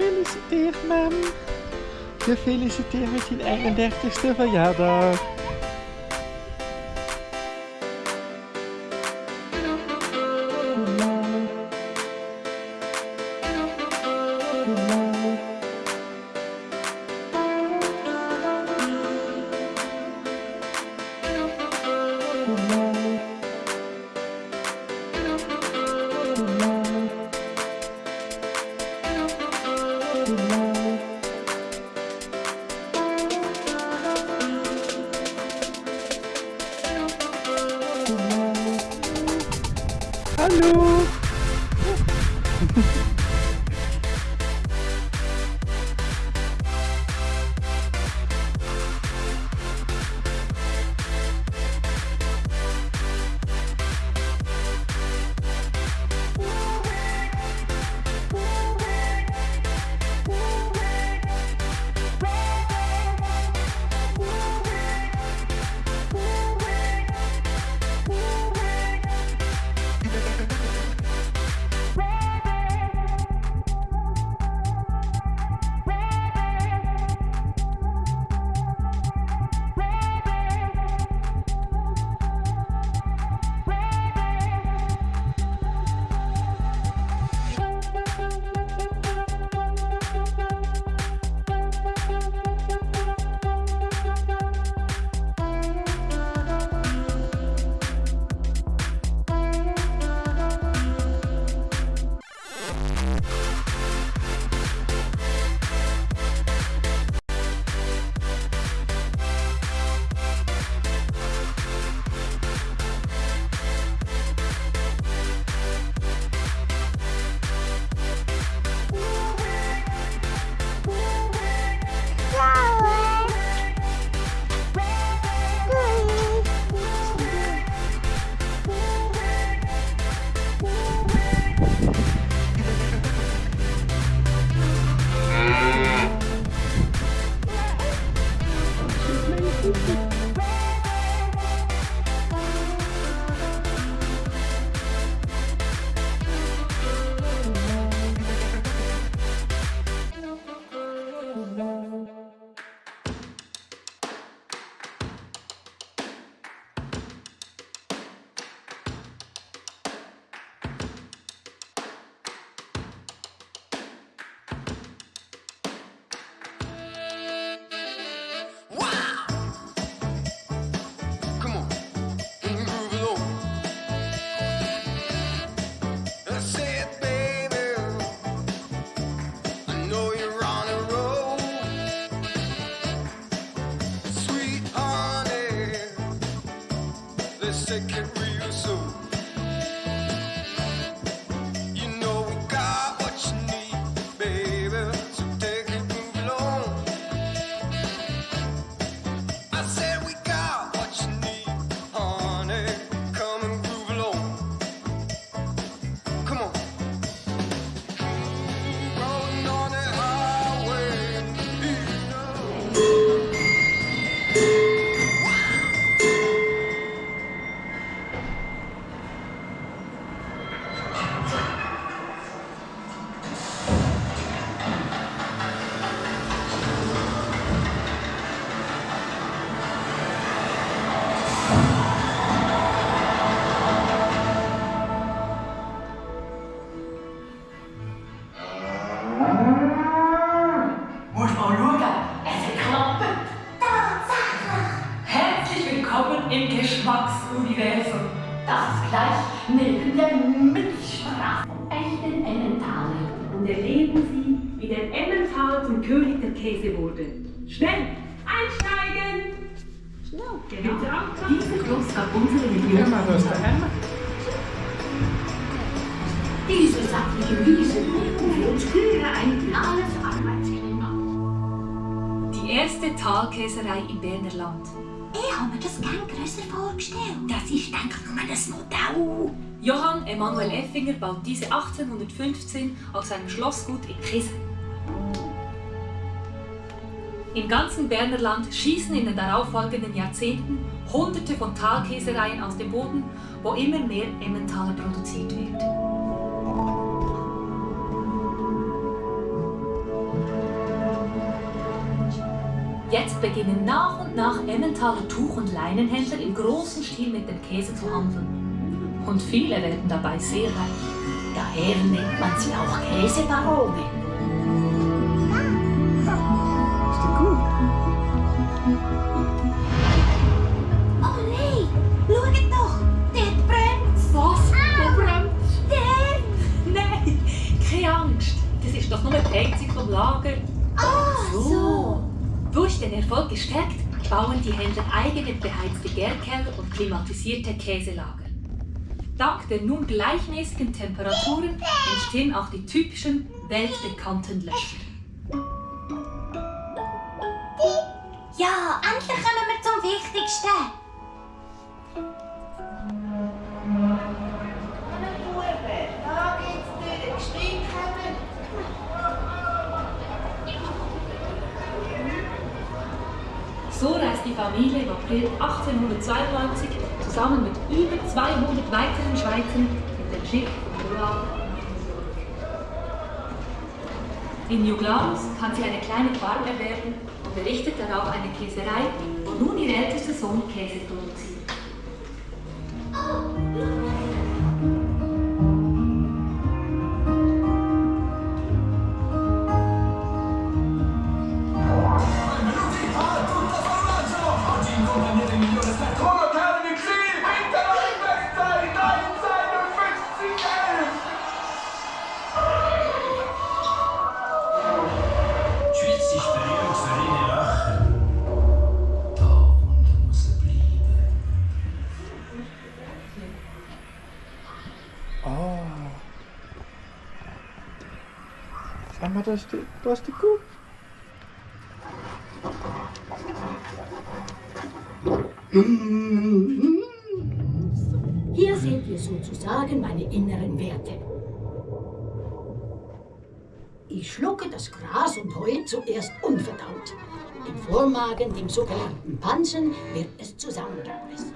Gefeliciteerd, mam. Gefeliciteerd met je 31ste verjaardag. Come Schnell, einsteigen! Schnell, genau. Dieser Schluss gab unsere Region. Diese sachliche Wiese bringen für uns Kühe ein ideales Arbeitsklima. Die erste Talkäserei im Berner Land. Ich habe mir das gern grösser vorgestellt. Das ist, denke ich, nur ein Modell. Johann Emanuel Effinger baut diese 1815 auf seinem Schlossgut in Kisen. Im ganzen Berner Land schießen in den darauffolgenden Jahrzehnten hunderte von Talkäsereien aus dem Boden, wo immer mehr Emmentaler produziert wird. Jetzt beginnen nach und nach Emmentaler Tuch- und Leinenhändler im großen Stil mit dem Käse zu handeln. Und viele werden dabei sehr reich. Daher nennt man sie auch Käsebarone. Ist doch nur die Heizung vom Lager. Ah, so. Durch den Erfolg gestärkt, bauen die Händler eigene beheizte Gärkeller und klimatisierte Käselager. Dank der nun gleichmäßigen Temperaturen entstehen auch die typischen weltbekannten Löcher. Ja, endlich kommen wir zum Wichtigsten. Die Familie im April 1892 zusammen mit über 200 weiteren Schweizern in den Schiff Rouen. In New Glarus kann sie eine kleine Farm erwerben und errichtet darauf eine Käserei, wo nun ihr ältester Sohn Käse produziert. Schau mal, da ist die, da ist die Kuh. Hier seht ihr sozusagen meine inneren Werte. Ich schlucke das Gras und Heu zuerst unverdaut. Im Vormagen, dem sogenannten Pansen, wird es zusammengepresst.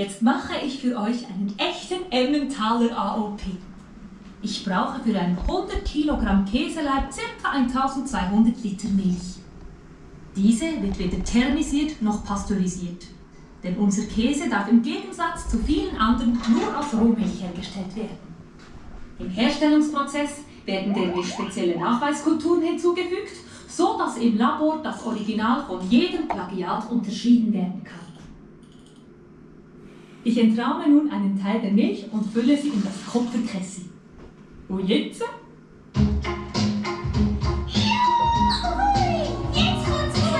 Jetzt mache ich für euch einen echten Emmentaler AOP. Ich brauche für ein 100 Kilogramm Käseleib ca. 1200 Liter Milch. Diese wird weder thermisiert noch pasteurisiert. Denn unser Käse darf im Gegensatz zu vielen anderen nur aus Rohmilch hergestellt werden. Im Herstellungsprozess werden der spezielle Nachweiskulturen hinzugefügt, so dass im Labor das Original von jedem Plagiat unterschieden werden kann. Ich entrahme nun einen Teil der Milch und fülle sie in das Kupferkessel. Und jetzt?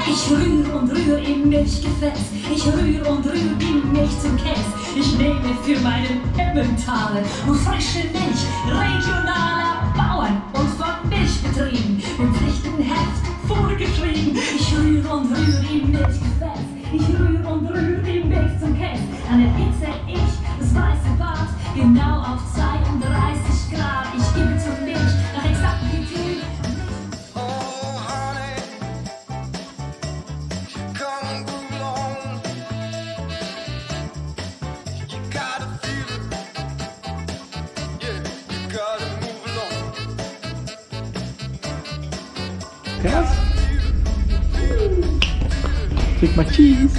Ich rühre und rühre im Milchgefäß. Ich rühre und rühre die Milch zum Käse. Ich nehme für meinen Emmentaler und frische Milch regionaler Bauern und von Milchbetrieben im Pflichtenheft vorgeschrieben. Ich rühre und rühre im Milchgefäß. Ich rühre Käse. Dann erhitze ich das weiße Bad genau auf 32 Grad. Ich gebe zur Milch nach Exaktität Oh, honey, come and groove along. You gotta feel it. Yeah, you gotta move along. Krass. Krieg mal Cheese.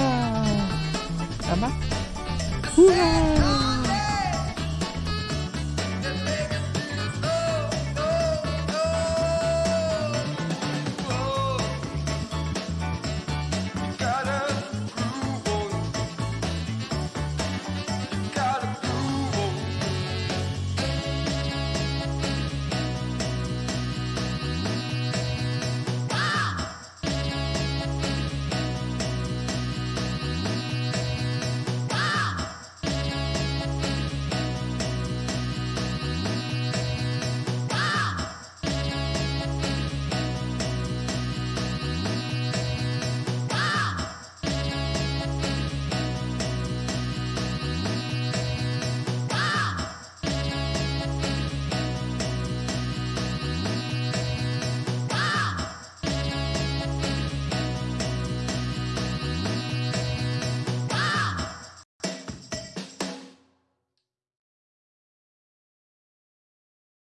Hooray!